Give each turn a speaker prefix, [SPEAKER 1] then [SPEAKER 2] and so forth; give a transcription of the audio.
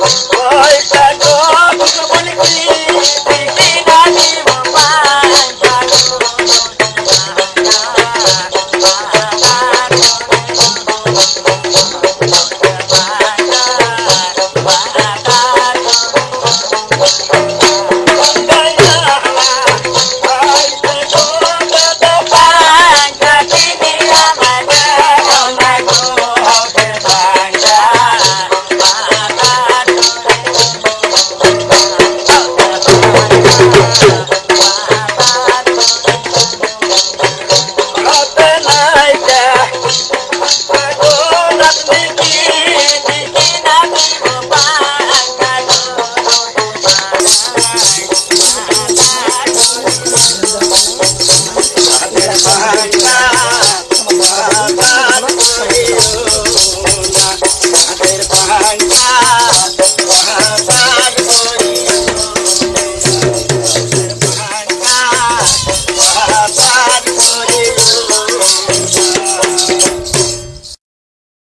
[SPEAKER 1] Bye. Gracias.